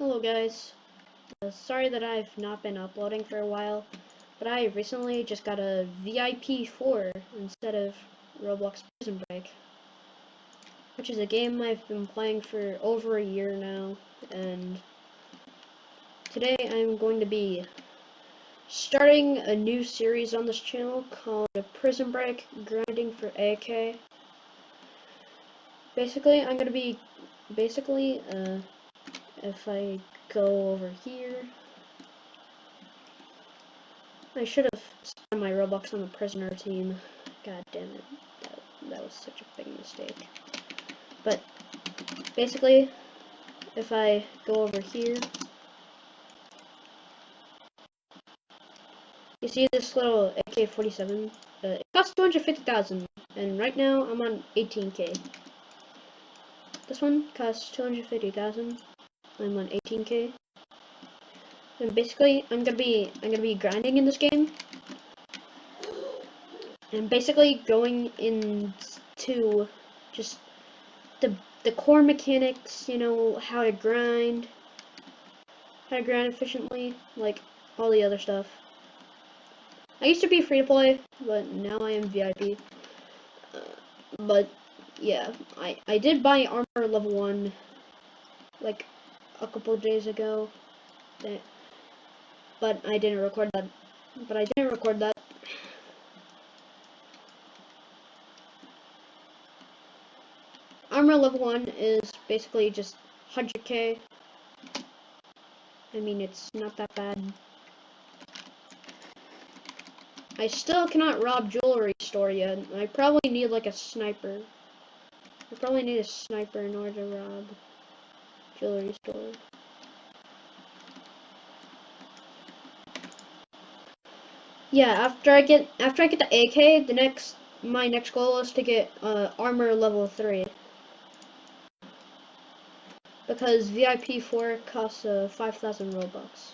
Hello guys. Uh, sorry that I've not been uploading for a while, but I recently just got a VIP 4 instead of Roblox Prison Break, which is a game I've been playing for over a year now, and today I'm going to be starting a new series on this channel called Prison Break Grinding for AK. Basically, I'm going to be, basically, uh, if I go over here, I should have spent my Robux on the prisoner team. God damn it. That, that was such a big mistake. But, basically, if I go over here, you see this little AK-47? Uh, it costs 250000 and right now I'm on 18k. This one costs 250000 I'm on 18k. And basically, I'm gonna be I'm gonna be grinding in this game, and basically going into just the the core mechanics. You know how to grind, how to grind efficiently, like all the other stuff. I used to be free to play, but now I am VIP. Uh, but yeah, I I did buy armor level one, like a couple days ago. But I didn't record that. But I didn't record that. Armor level 1 is basically just 100k. I mean, it's not that bad. I still cannot rob jewelry store yet. I probably need like a sniper. I probably need a sniper in order to rob jewelry store. Yeah, after I get after I get the AK, the next my next goal is to get uh, armor level three because VIP four costs uh, five thousand robux.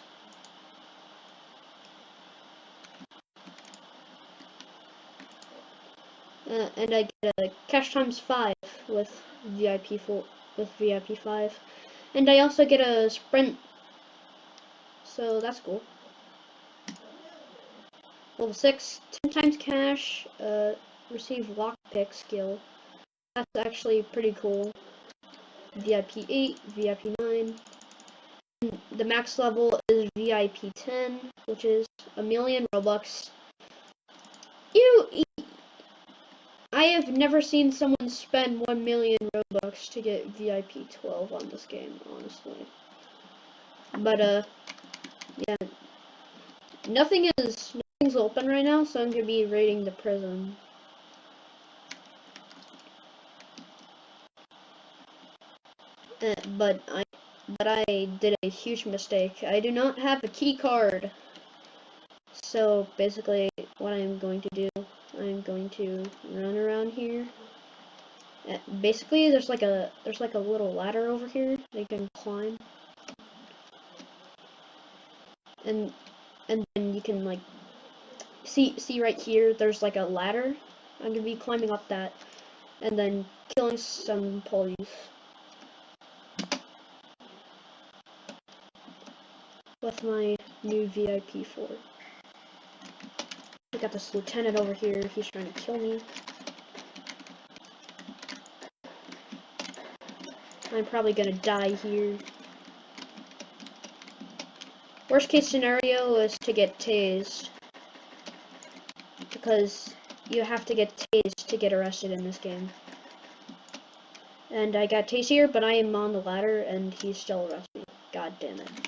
Uh, and I get a cash times five with VIP four with VIP five. And I also get a sprint. So that's cool. Level 6, 10 times cash, uh, receive lockpick skill. That's actually pretty cool. VIP 8, VIP 9. The max level is VIP 10, which is a million Robux. You, I have never seen someone spend 1 million Robux to get VIP 12 on this game, honestly. But, uh, yeah. Nothing is, nothing's open right now, so I'm gonna be raiding the prison. Uh, but I, but I did a huge mistake. I do not have a key card. So basically, what I'm going to do I'm going to run around here. Uh, basically, there's like a there's like a little ladder over here you can climb, and and then you can like see see right here. There's like a ladder. I'm gonna be climbing up that, and then killing some police. With my new VIP 4. Got this lieutenant over here. He's trying to kill me. I'm probably gonna die here. Worst case scenario is to get tased. Because you have to get tased to get arrested in this game. And I got tased here, but I am on the ladder and he's still arresting me. God damn it.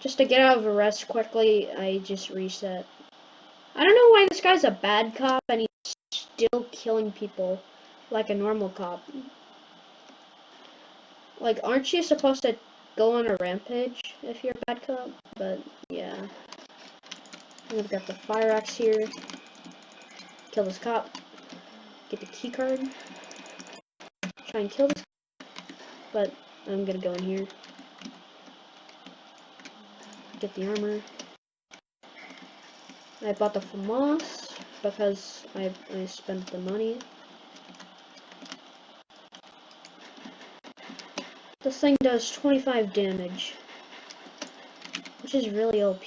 Just to get out of arrest quickly, I just reset. I don't know why this guy's a bad cop and he's still killing people like a normal cop. Like, aren't you supposed to go on a rampage if you're a bad cop? But, yeah. We've got the fire axe here. Kill this cop. Get the key card. Try and kill this. But, I'm gonna go in here get the armor. I bought the FAMAS because I, I spent the money. This thing does 25 damage. Which is really OP.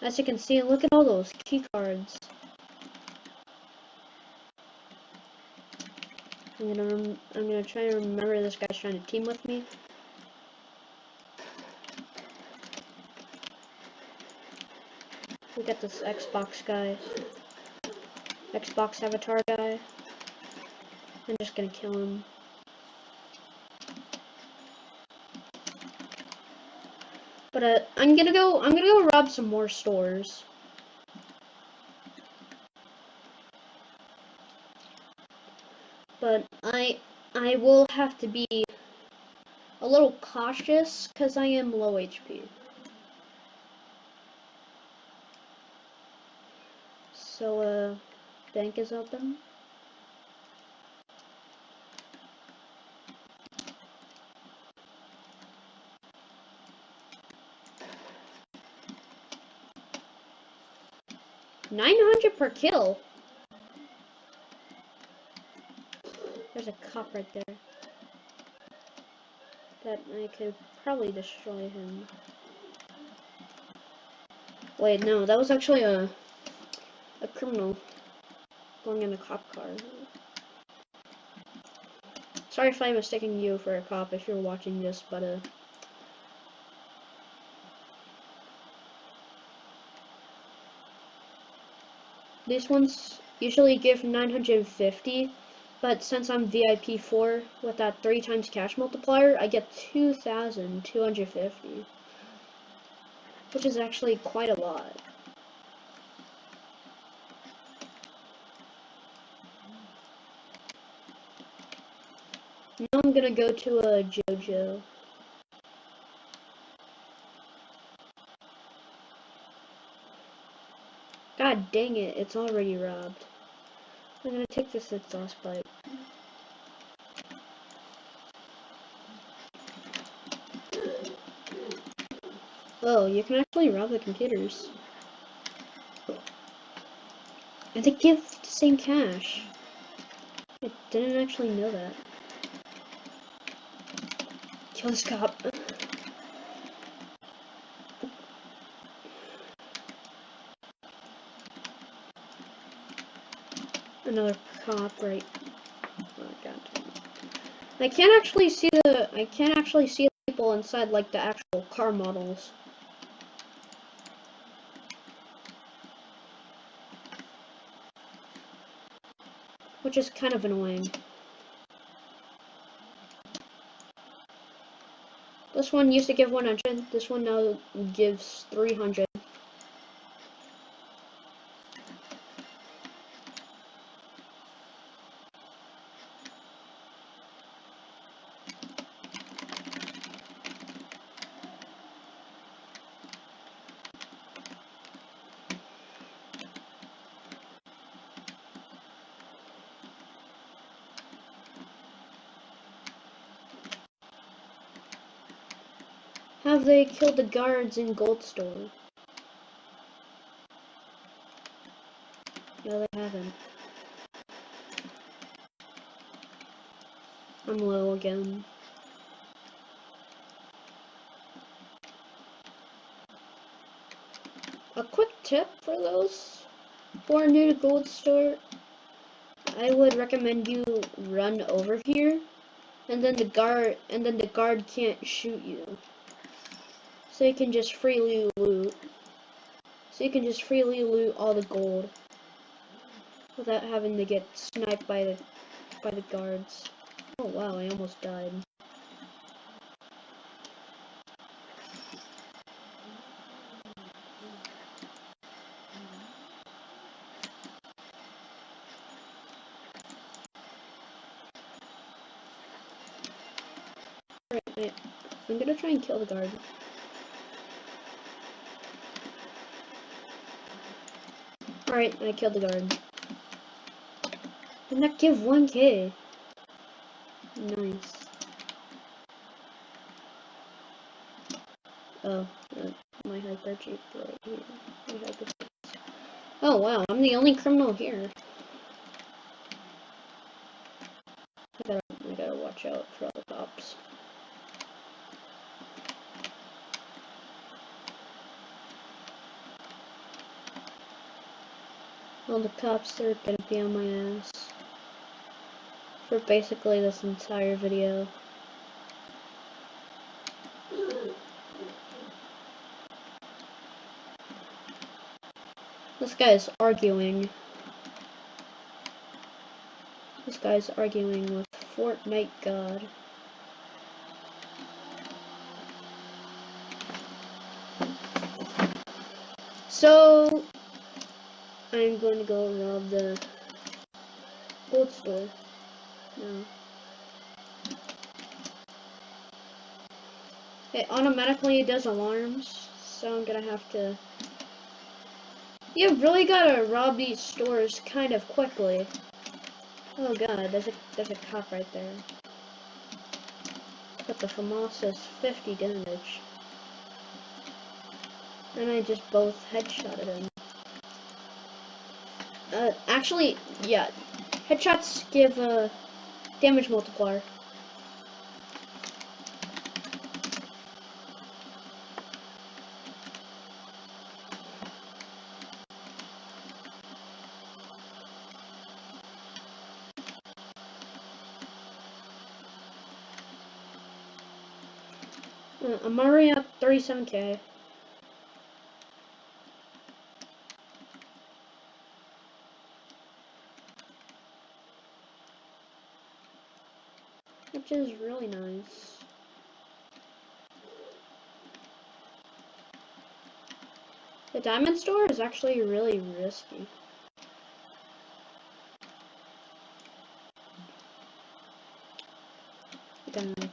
As you can see, look at all those key cards. I'm gonna I'm gonna try to remember this guy's trying to team with me. We got this Xbox guy. Xbox avatar guy. I'm just gonna kill him. But uh, I'm gonna go. I'm gonna go rob some more stores. But I I will have to be a little cautious because I am low HP. So uh, bank is open. Nine hundred per kill. There's a cop right there. That I could probably destroy him. Wait, no, that was actually a a criminal going in a cop car. Sorry if I'm mistaking you for a cop if you're watching this, but uh These ones usually give 950, but since I'm VIP 4 with that 3 times cash multiplier, I get 2,250. Which is actually quite a lot. Now I'm gonna go to a JoJo. God dang it, it's already robbed. I'm gonna take this exhaust pipe. Oh, you can actually rob the computers. And they give the same cash. I didn't actually know that. Kill this cop. Another cop right. God. I can't actually see the. I can't actually see the people inside like the actual car models. Which is kind of annoying. This one used to give 100, this one now gives 300. Have they killed the guards in Gold Store? No, they haven't. I'm low again. A quick tip for those who are new to Gold Store, I would recommend you run over here, and then the guard, and then the guard can't shoot you. So you can just freely loot. So you can just freely loot all the gold without having to get sniped by the by the guards. Oh wow, I almost died. Alright, I'm gonna try and kill the guard. Alright, I killed the guard. And that give 1k. Nice. Oh, uh, my hyper jeep right here. Hyper oh wow, I'm the only criminal here. I gotta, I gotta watch out for all the cops. All the cops are gonna be on my ass for basically this entire video. This guy is arguing. This guy's arguing with Fortnite God. So, I'm going to go rob the gold store. No. It automatically does alarms, so I'm gonna have to... You really gotta rob these stores kind of quickly. Oh god, there's a there's a cop right there. But the FAMAS says 50 damage. And I just both headshotted him. Uh, actually, yeah, headshots give a damage multiplier. I'm already at 37k. Is really nice. The diamond store is actually really risky. Diamond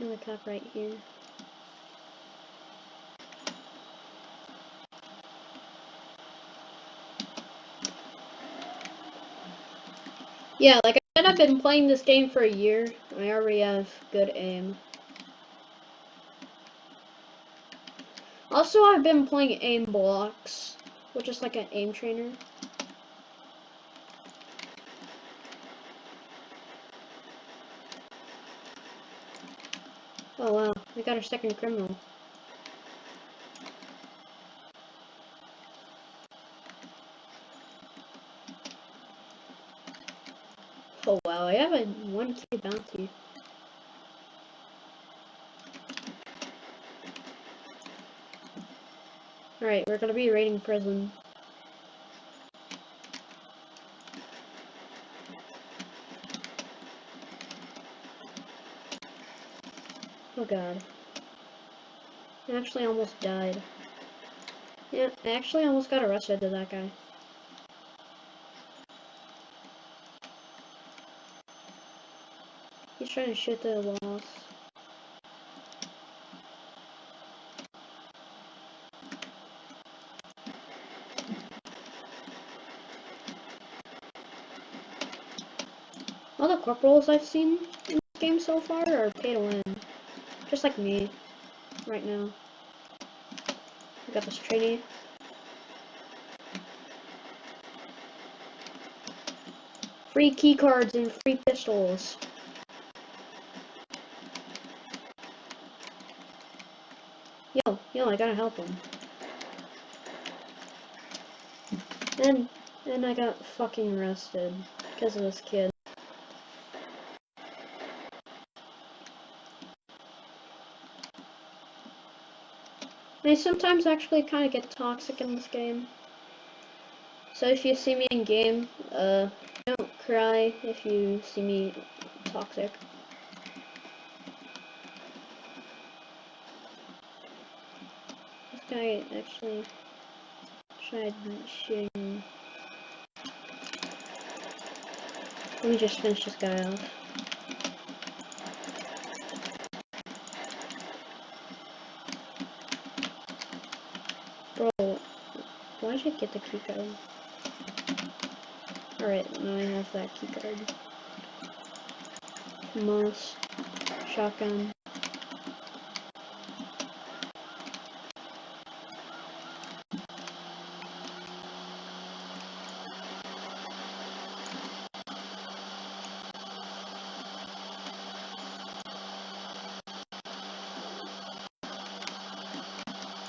Another cop right here. Yeah, like I said, I've been playing this game for a year. I already have good aim. Also, I've been playing Aimblox, which is like an aim trainer. Oh wow, we got our second criminal. Oh wow, I have a 1k bounty. Alright, we're gonna be raiding prison. Oh god. I actually almost died. Yeah, I actually almost got arrested to that guy. Trying to shoot the walls. All the corporals I've seen in this game so far are pay to win. Just like me, right now. We got this trainee. Free keycards and free pistols. Yo, I gotta help him. And, and I got fucking arrested because of this kid. I sometimes actually kind of get toxic in this game. So if you see me in game, uh, don't cry if you see me toxic. Guy actually tried shooting. Let me just finish this guy off. Bro, why did you get the keycard? Alright, now I have that keycard. Mouse, shotgun.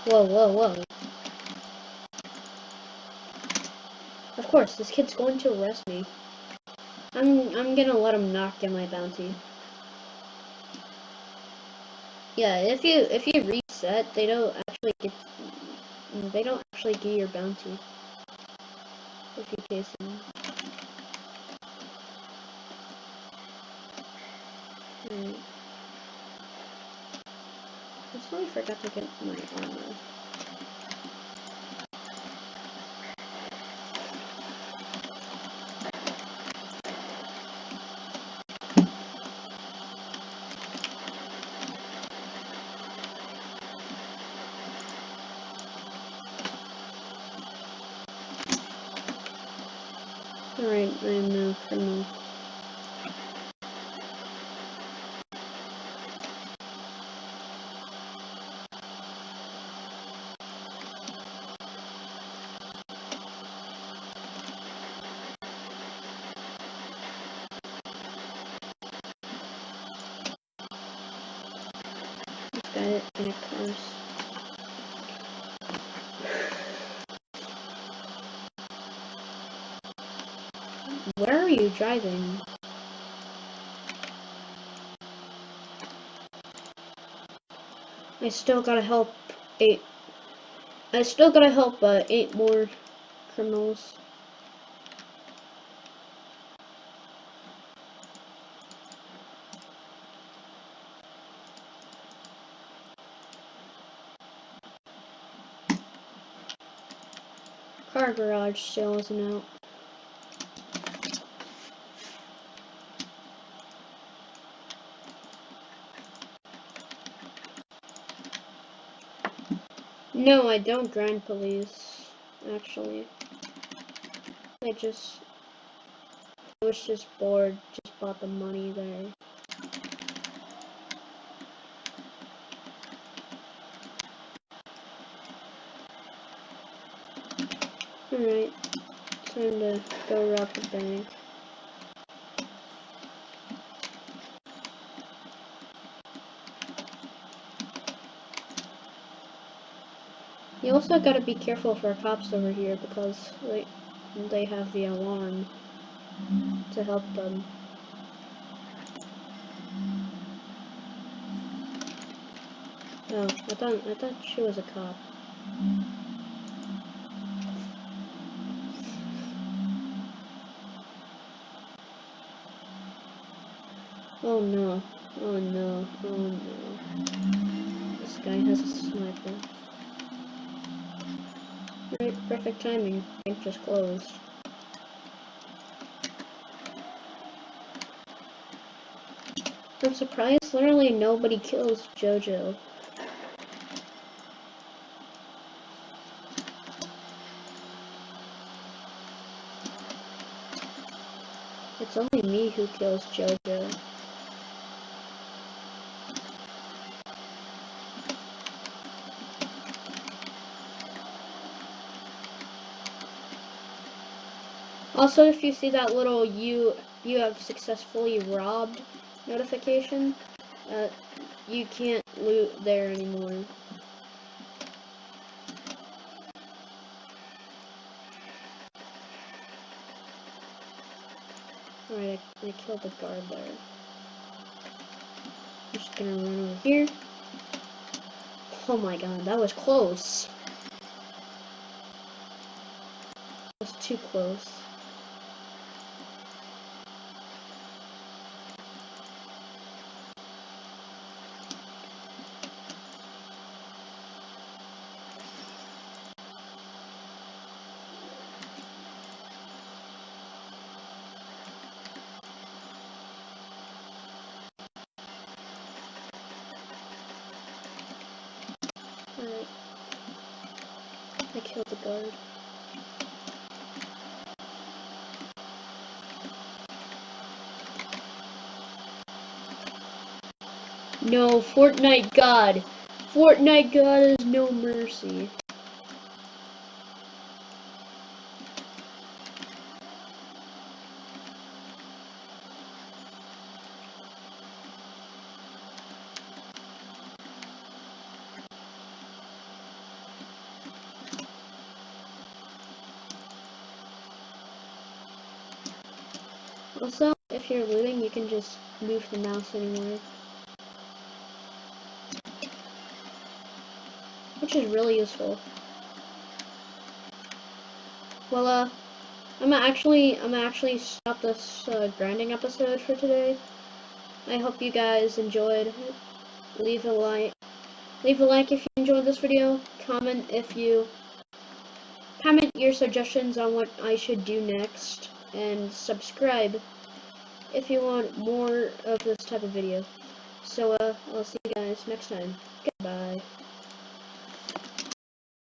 Whoa, whoa, whoa. Of course, this kid's going to arrest me. I'm I'm gonna let him knock get my bounty. Yeah, if you if you reset, they don't actually get they don't actually get your bounty if you case them. Right. I totally forgot to get my armor. Alright, I am now criminal. This guy in a. Where are you driving? I still gotta help eight. I still gotta help uh, eight more criminals. Garage still isn't out. No, I don't grind police, actually. I just I was just bored, just bought the money there. Alright, time to go rob the bank. You also gotta be careful for cops over here because they, they have the alarm to help them. Oh, I thought I thought she was a cop. Oh no. Oh no. Oh no. This guy has a sniper. Right, perfect timing. Bank just closed. I'm surprised literally nobody kills Jojo. It's only me who kills Jojo. Also, if you see that little you you have successfully robbed notification, uh, you can't loot there anymore. Alright, I, I killed the guard there. I'm just gonna run over here. Oh my god, that was close. That was too close. Alright. I killed the guard. No, Fortnite God. Fortnite God is no mercy. Also, if you're looting, you can just move the mouse anywhere. Which is really useful. Well, uh, I'm actually, I'm actually stop this uh, grinding episode for today. I hope you guys enjoyed. Leave a like, leave a like if you enjoyed this video. Comment if you, comment your suggestions on what I should do next, and subscribe if you want more of this type of video. So, uh, I'll see you guys next time. Goodbye.